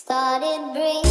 Started bringing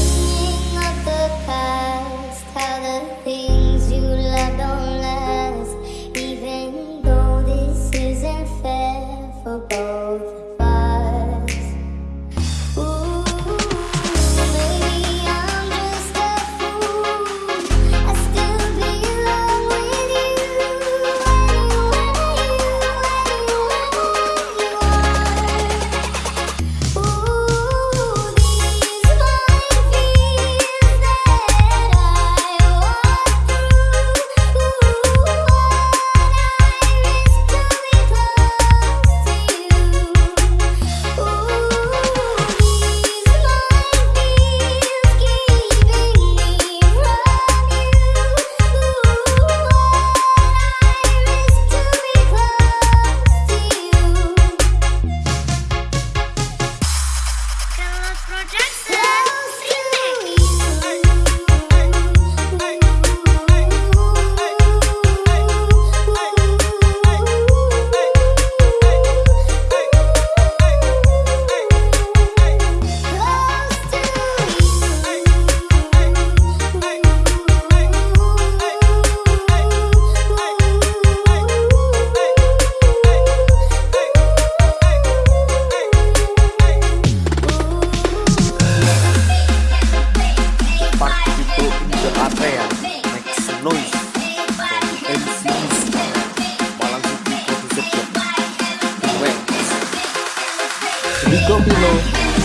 Rico Pino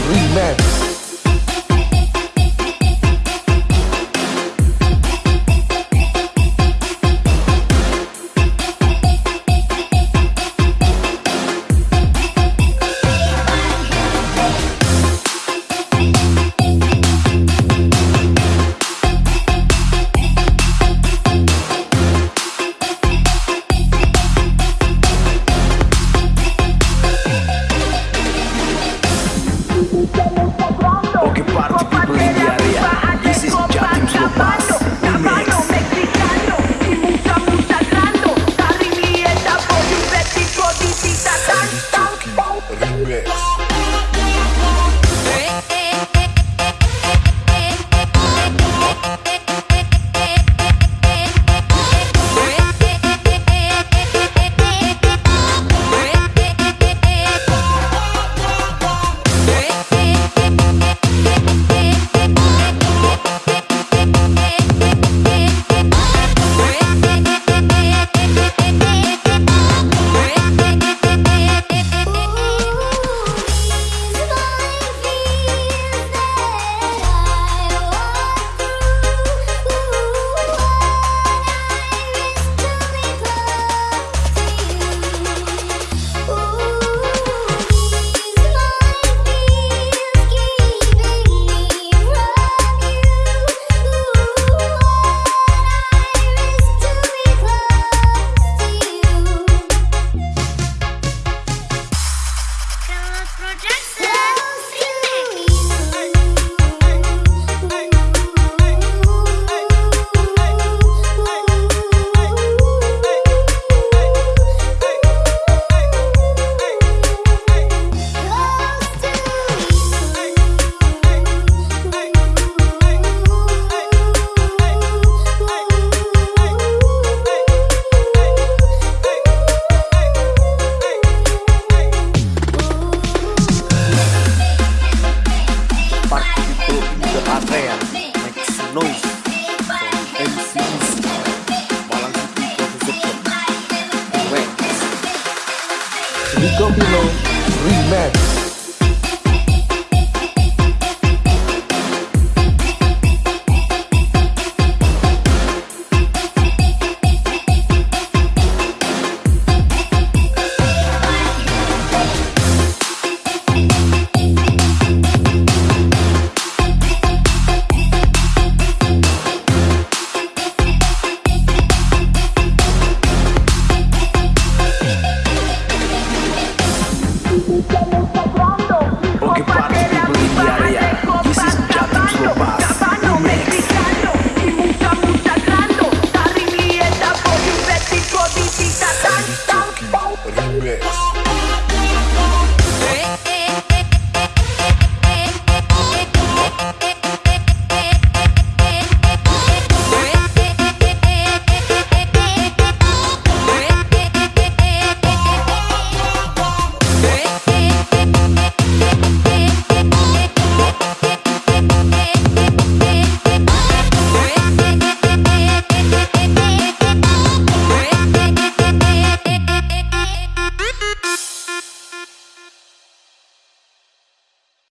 Remix. Go below remix.